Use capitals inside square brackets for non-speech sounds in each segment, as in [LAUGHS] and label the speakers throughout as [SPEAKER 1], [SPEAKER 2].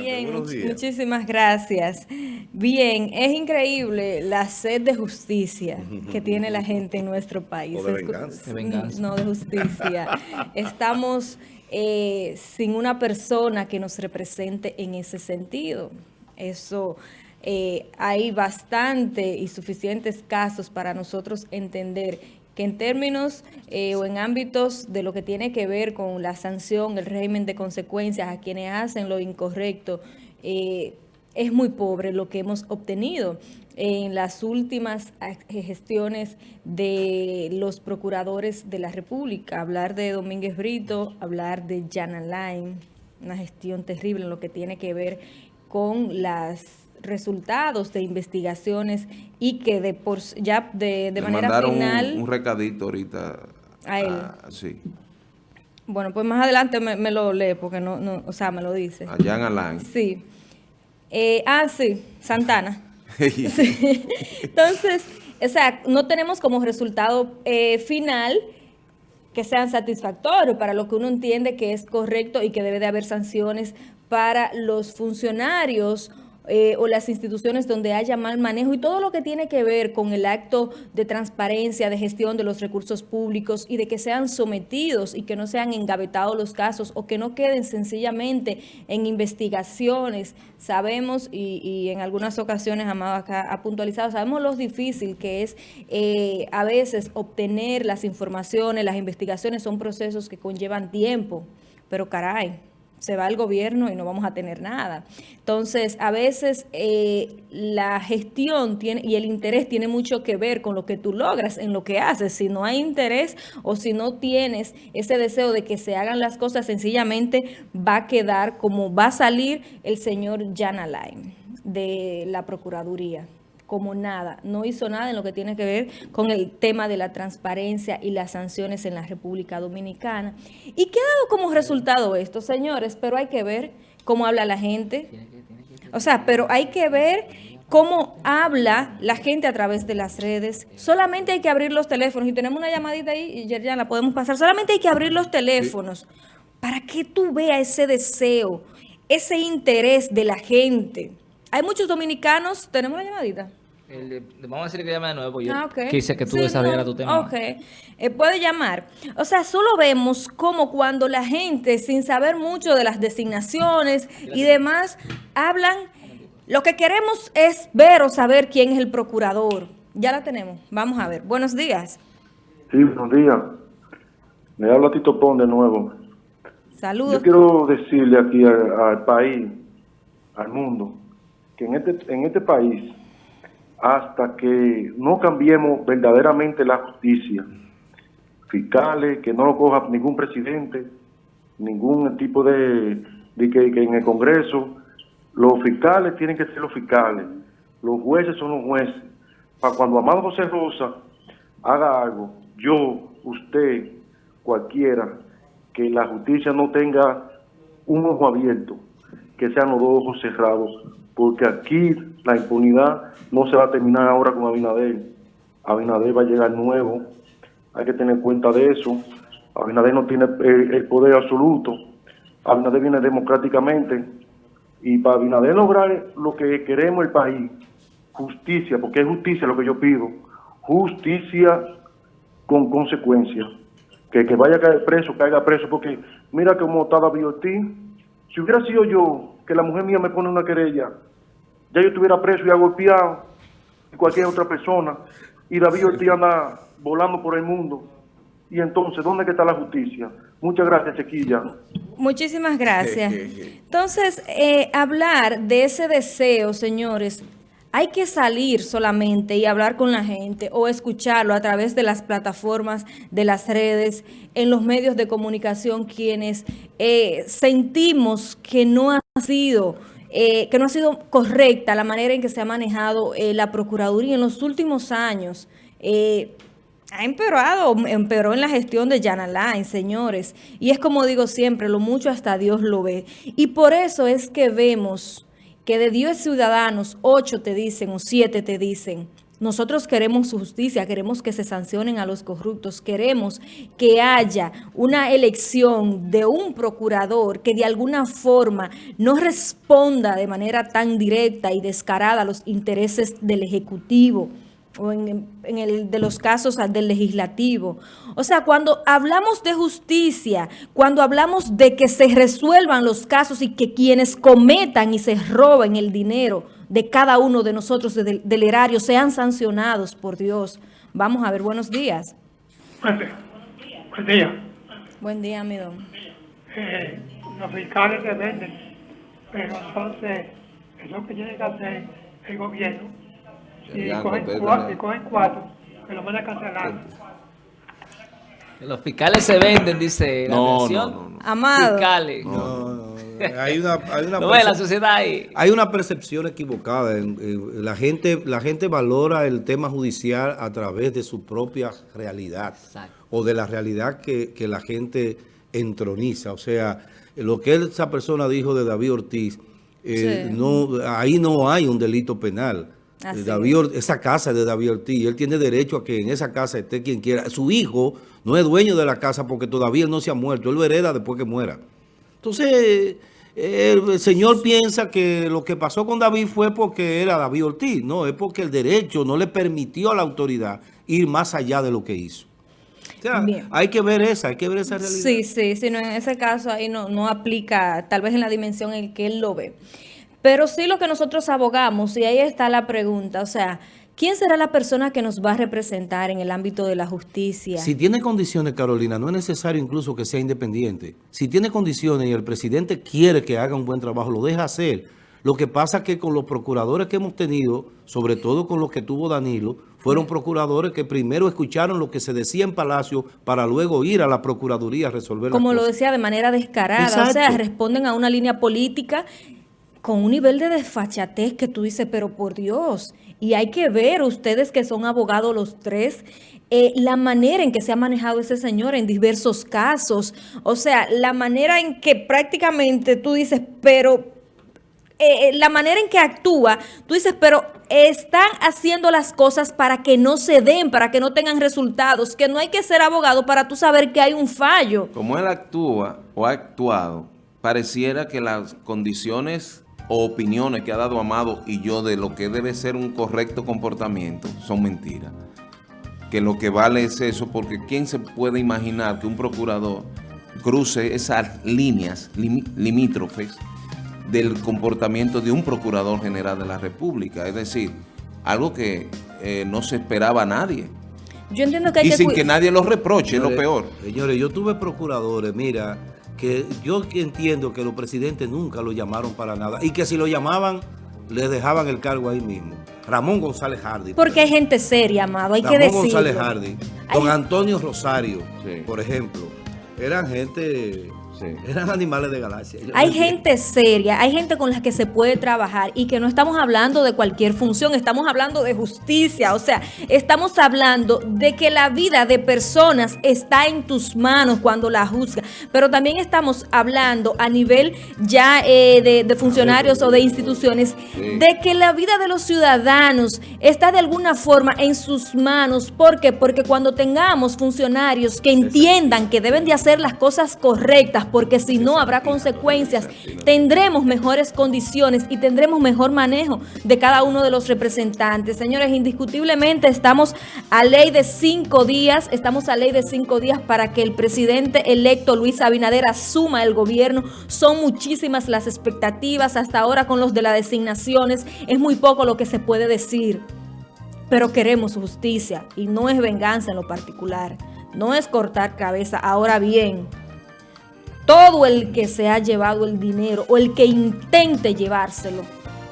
[SPEAKER 1] Bien, muchísimas gracias. Bien, es increíble la sed de justicia que tiene la [LAUGHS] gente en nuestro país.
[SPEAKER 2] de venganza.
[SPEAKER 1] No, de justicia. Estamos eh, sin una persona que nos represente en ese sentido. Eso... Eh, hay bastante y suficientes casos para nosotros entender que en términos eh, o en ámbitos de lo que tiene que ver con la sanción, el régimen de consecuencias a quienes hacen lo incorrecto, eh, es muy pobre lo que hemos obtenido en las últimas gestiones de los procuradores de la República. Hablar de Domínguez Brito, hablar de Jan Alain, una gestión terrible en lo que tiene que ver con las resultados de investigaciones y que de por ya de, de manera final...
[SPEAKER 2] Un, un, recadito ahorita.
[SPEAKER 1] A él. sí. Bueno, pues más adelante me, lo lee porque no, no, o sea, me lo dice.
[SPEAKER 2] Allá en Alain.
[SPEAKER 1] Sí. Eh, ah, sí, Santana. [LAUGHS] [LAUGHS] Entonces, o sea, no tenemos como resultado eh, final que sean satisfactorios para lo que uno entiende que es correcto y que debe de haber sanciones para los funcionarios eh, o las instituciones donde haya mal manejo y todo lo que tiene que ver con el acto de transparencia, de gestión de los recursos públicos y de que sean sometidos y que no sean engavetados los casos o que no queden sencillamente en investigaciones. Sabemos, y, en algunas ocasiones Amado acá ha puntualizado, sabemos lo difícil que es eh, a veces obtener las informaciones, las investigaciones son procesos que conllevan tiempo, pero caray, se va el gobierno y no vamos a tener nada. Entonces, a veces eh, la gestión tiene y el interés tiene mucho que ver con lo que tú logras en lo que haces. Si no hay interés o si no tienes ese deseo de que se hagan las cosas, sencillamente va a quedar como va a salir el señor Jan Alain de la Procuraduría como nada, no hizo nada en lo que tiene que ver con el tema de la transparencia y las sanciones en la República Dominicana. ¿Y qué ha dado como resultado esto, señores? Pero hay que ver cómo habla la gente. O sea, pero hay que ver cómo habla la gente a través de las redes. Solamente hay que abrir los teléfonos. Y tenemos una llamadita ahí, y ya, la podemos pasar. Solamente hay que abrir los teléfonos para que tú veas ese deseo, ese interés de la gente. Hay muchos dominicanos, tenemos la llamadita.
[SPEAKER 3] vamos a decir que llame de nuevo, yo ah, quise que tú desarrollaras tu tema.
[SPEAKER 1] Ok, eh, puede llamar. O sea, solo vemos como cuando la gente, sin saber mucho de las designaciones y demás, hablan, lo que queremos es ver o saber quién es el procurador. Ya la tenemos, vamos a ver. Buenos días.
[SPEAKER 4] Sí, buenos días. Me habla Tito Pon de nuevo.
[SPEAKER 1] Saludos.
[SPEAKER 4] Yo quiero decirle aquí al país, al mundo, que en este, en este país, hasta que no cambiemos verdaderamente la justicia, fiscales, que no lo coja ningún presidente, ningún tipo de, de que, en el Congreso, los fiscales tienen que ser los fiscales, los jueces son los jueces. Para cuando Amado José Rosa haga algo, yo, usted, cualquiera, que la justicia no tenga un ojo abierto, que sean los dos ojos cerrados, porque aquí la impunidad no se va a terminar ahora con Abinader. Abinader va a llegar nuevo, hay que tener cuenta de eso. Abinader no tiene el, poder absoluto, Abinader viene democráticamente y para Abinader lograr lo que queremos el país, justicia, porque es justicia lo que yo pido, justicia con consecuencias. Que, que vaya a caer preso, caiga preso, porque mira cómo está David Ortiz. Si hubiera sido yo, que la mujer mía me pone una querella, ya yo estuviera preso y golpeado, y cualquier otra persona, y David Ortiz anda volando por el mundo. Y entonces, ¿dónde está la justicia? Muchas gracias, Chiquilla.
[SPEAKER 1] Muchísimas gracias. Entonces, eh, hablar de ese deseo, señores, hay que salir solamente y hablar con la gente o escucharlo a través de las plataformas, de las redes, en los medios de comunicación, quienes eh, sentimos que no ha sido eh, que no ha sido correcta la manera en que se ha manejado eh, la Procuraduría en los últimos años. Eh, ha empeorado, empeoró en la gestión de Jan Alain, señores. Y es como digo siempre, lo mucho hasta Dios lo ve. Y por eso es que vemos que de 10 ciudadanos, 8 te dicen o 7 te dicen Nosotros queremos justicia, queremos que se sancionen a los corruptos, queremos que haya una elección de un procurador que de alguna forma no responda de manera tan directa y descarada a los intereses del Ejecutivo o en, el de los casos del legislativo. O sea, cuando hablamos de justicia, cuando hablamos de que se resuelvan los casos y que quienes cometan y se roben el dinero de cada uno de nosotros del, erario sean sancionados por Dios. Vamos a ver, buenos días.
[SPEAKER 5] Buen día. Buen día.
[SPEAKER 1] Buen día, mi don.
[SPEAKER 5] Eh, los fiscales se venden, pero entonces eso que tiene que hacer el gobierno y cogen, cuatro, cogen cuatro, que lo van a cancelar.
[SPEAKER 3] Los fiscales se venden, dice la
[SPEAKER 2] no, no, no,
[SPEAKER 1] Amado.
[SPEAKER 3] Fiscales.
[SPEAKER 6] No, hay una, hay una, [LAUGHS]
[SPEAKER 3] la sociedad ahí.
[SPEAKER 6] hay una percepción equivocada. la, gente, la gente valora el tema judicial a través de su propia realidad o de la realidad que, que, la gente entroniza. O sea, lo que esa persona dijo de David Ortiz, eh, no, ahí no hay un delito penal. David, esa casa es de David Ortiz, él tiene derecho a que en esa casa esté quien quiera. Su hijo no es dueño de la casa porque todavía él no se ha muerto, él lo hereda después que muera. Entonces, el señor piensa que lo que pasó con David fue porque era David Ortiz. No, es porque el derecho no le permitió a la autoridad ir más allá de lo que hizo. O sea, hay que ver esa, hay que ver esa realidad.
[SPEAKER 1] Sí, sí, sino en ese caso ahí no, no aplica, tal vez en la dimensión en que él lo ve. Pero sí lo que nosotros abogamos, y ahí está la pregunta, o sea, ¿Quién será la persona que nos va a representar en el ámbito de la justicia?
[SPEAKER 6] Si tiene condiciones, Carolina, no es necesario incluso que sea independiente. Si tiene condiciones y el presidente quiere que haga un buen trabajo, lo deja hacer. Lo que pasa es que con los procuradores que hemos tenido, sobre todo con los que tuvo Danilo, fueron procuradores que primero escucharon lo que se decía en Palacio para luego ir a la Procuraduría a resolver
[SPEAKER 1] Como lo decía, de manera descarada. O sea, responden a una línea política con un nivel de desfachatez que tú dices, pero por Dios, y hay que ver ustedes que son abogados los tres, eh, la manera en que se ha manejado ese señor en diversos casos, o sea, la manera en que prácticamente tú dices, pero eh, eh, la manera en que actúa, tú dices, pero están haciendo las cosas para que no se den, para que no tengan resultados, que no hay que ser abogado para tú saber que hay un fallo.
[SPEAKER 2] Como él actúa o ha actuado, pareciera que las condiciones o opiniones que ha dado Amado y yo de lo que debe ser un correcto comportamiento son mentiras. Que lo que vale es eso, porque ¿quién se puede imaginar que un procurador cruce esas líneas limítrofes del comportamiento de un procurador general de la República? Es decir, algo que eh, no se esperaba a nadie.
[SPEAKER 1] Yo entiendo que hay
[SPEAKER 2] y sin que nadie lo reproche, es lo peor.
[SPEAKER 6] Señores, yo tuve procuradores, mira que yo entiendo que los presidentes nunca lo llamaron para nada y que si lo llamaban, les dejaban el cargo ahí mismo. Ramón González Hardy.
[SPEAKER 1] Porque hay gente seria, amado, hay que decirlo.
[SPEAKER 6] Ramón González Hardy, don Antonio Rosario, por ejemplo, eran gente eran animales de galaxia.
[SPEAKER 1] hay gente seria, hay gente con la que se puede trabajar y que no estamos hablando de cualquier función, estamos hablando de justicia, o sea, estamos hablando de que la vida de personas está en tus manos cuando la juzga, pero también estamos hablando a nivel ya eh, de, funcionarios o de instituciones, de que la vida de los ciudadanos está de alguna forma en sus manos. ¿Por qué? Porque cuando tengamos funcionarios que entiendan que deben de hacer las cosas correctas, porque si no habrá consecuencias. Tendremos mejores condiciones y tendremos mejor manejo de cada uno de los representantes. Señores, indiscutiblemente estamos a ley de cinco días, estamos a ley de cinco días para que el presidente electo Luis Abinader asuma el gobierno. Son muchísimas las expectativas hasta ahora con los de las designaciones. Es muy poco lo que se puede decir pero queremos justicia y no es venganza en lo particular, no es cortar cabeza. Ahora bien, todo el que se ha llevado el dinero o el que intente llevárselo,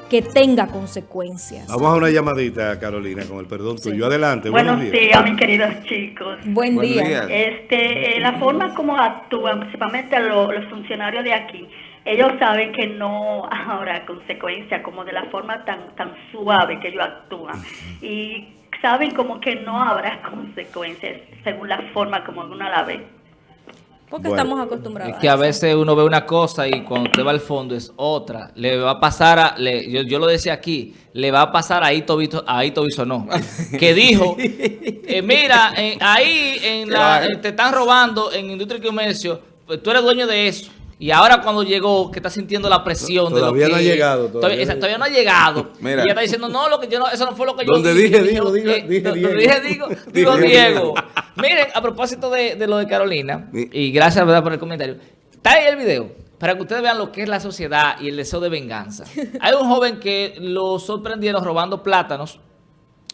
[SPEAKER 1] que tenga consecuencias.
[SPEAKER 6] Vamos a una llamadita, Carolina, con el perdón tuyo. Adelante.
[SPEAKER 7] Buenos, días. mis queridos chicos.
[SPEAKER 1] Buen, día.
[SPEAKER 7] Este, eh, la forma como actúan, principalmente los, funcionarios de aquí, ellos saben que no [LAUGHS] habrá consecuencias, como de la forma tan, tan suave que ellos actúan. Y saben como que no habrá [LAUGHS] consecuencias, según la forma como uno la ve.
[SPEAKER 1] Porque estamos acostumbrados.
[SPEAKER 3] Es que a veces uno ve una cosa y cuando te va al fondo es otra. Le va a pasar, a, yo, lo decía aquí, le va a pasar a Ito, a Ito no [LAUGHS] que dijo, eh, mira, ahí en la, te están robando en industria y comercio, pues tú eres dueño de eso. Y ahora cuando llegó, que está sintiendo la presión
[SPEAKER 6] todavía
[SPEAKER 3] de
[SPEAKER 6] no ha llegado.
[SPEAKER 3] Todavía, todavía, no ha llegado. [LAUGHS] y ella está diciendo, no, lo que yo no, eso no fue lo que yo
[SPEAKER 6] Donde dije, digo, dije,
[SPEAKER 3] dije, dije, digo, digo, Diego. Miren, a propósito de, de, lo de Carolina, y gracias ¿verdad, por el comentario, está ahí el video, para que ustedes vean lo que es la sociedad y el deseo de venganza. [LAUGHS] Hay un joven que lo sorprendieron robando plátanos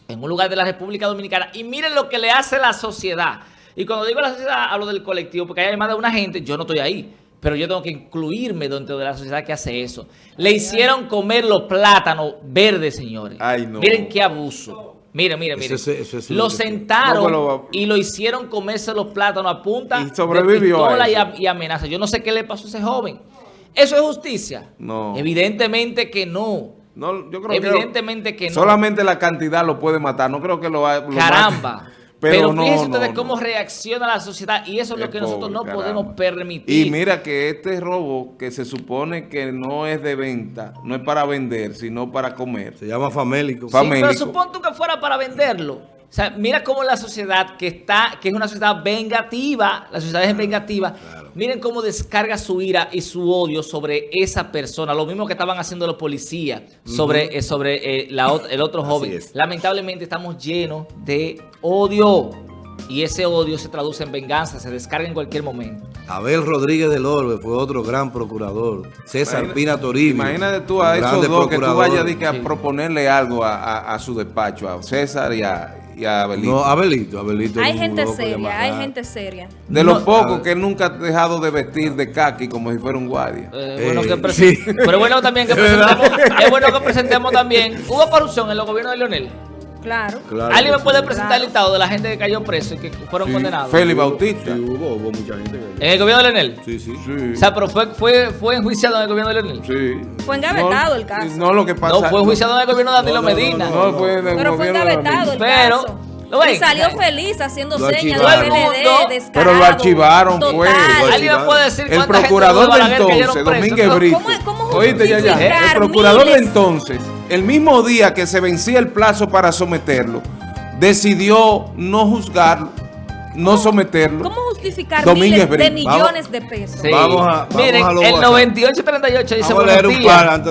[SPEAKER 3] en un lugar de la República Dominicana, y miren lo que le hace la sociedad. Y cuando digo la sociedad, hablo del colectivo, porque hay más de una gente, yo no estoy ahí pero yo tengo que incluirme dentro de la sociedad que hace eso. Le hicieron comer los plátanos verdes, señores. Miren qué abuso. Miren, miren, miren. lo sentaron y lo hicieron comerse los plátanos a punta y sobrevivió de pistola y, amenaza. Yo no sé qué le pasó a ese joven. ¿Eso es justicia? No. Evidentemente que no.
[SPEAKER 2] No, yo creo
[SPEAKER 3] Evidentemente que, no.
[SPEAKER 2] Solamente la cantidad lo puede matar. No creo que lo,
[SPEAKER 3] lo Caramba. Pero, fíjense ustedes cómo reacciona la sociedad y eso es lo que nosotros no podemos permitir.
[SPEAKER 2] Y mira que este robo que se supone que no es de venta, no es para vender, sino para comer.
[SPEAKER 6] Se llama famélico.
[SPEAKER 3] Sí, pero supón tú que fuera para venderlo. O sea, mira cómo la sociedad que está, que es una sociedad vengativa, la sociedad es vengativa, miren cómo descarga su ira y su odio sobre esa persona. Lo mismo que estaban haciendo los policías sobre, eh, sobre eh, el otro joven. Lamentablemente estamos llenos de odio. Y ese odio se traduce en venganza, se descarga en cualquier momento.
[SPEAKER 6] Abel Rodríguez del Orbe fue otro gran procurador. César Pina Toribio.
[SPEAKER 2] Imagínate tú a esos dos que tú vayas a, proponerle algo a, su despacho, a César y a, y a Abelito.
[SPEAKER 6] No, Abelito, Abelito.
[SPEAKER 1] Hay gente seria, hay gente seria.
[SPEAKER 2] De los pocos que nunca ha dejado de vestir de kaki como si fuera un guardia.
[SPEAKER 3] Eh, bueno que sí. Pero bueno también que [LAUGHS] presentemos, es bueno que presentemos también. ¿Hubo corrupción en los gobiernos de Leonel?
[SPEAKER 1] Claro.
[SPEAKER 3] ¿Alguien me puede presentar el listado de la gente que cayó preso y que fueron condenados?
[SPEAKER 2] Félix Bautista.
[SPEAKER 6] Sí, hubo, hubo mucha gente
[SPEAKER 3] ¿En el gobierno de Leonel?
[SPEAKER 6] Sí, sí. sí.
[SPEAKER 3] O sea, pero fue, fue, fue enjuiciado en el gobierno de Leonel.
[SPEAKER 2] Sí.
[SPEAKER 1] Fue engavetado el caso.
[SPEAKER 2] No, lo que pasa...
[SPEAKER 3] No, fue enjuiciado en el gobierno de Danilo Medina.
[SPEAKER 2] No, fue
[SPEAKER 1] en el pero fue engavetado el
[SPEAKER 3] pero,
[SPEAKER 1] caso. Y salió feliz haciendo señas
[SPEAKER 2] de PLD, Pero lo archivaron, fue.
[SPEAKER 3] ¿Alguien me puede decir
[SPEAKER 2] El procurador de entonces, Domínguez Brito. Oíste, ya, ya. El procurador de entonces, el mismo día que se vencía el plazo para someterlo, decidió no juzgarlo, no someterlo.
[SPEAKER 1] ¿Cómo justificar miles de millones de pesos?
[SPEAKER 3] Vamos a, vamos Miren, a el 9838 dice buenos días.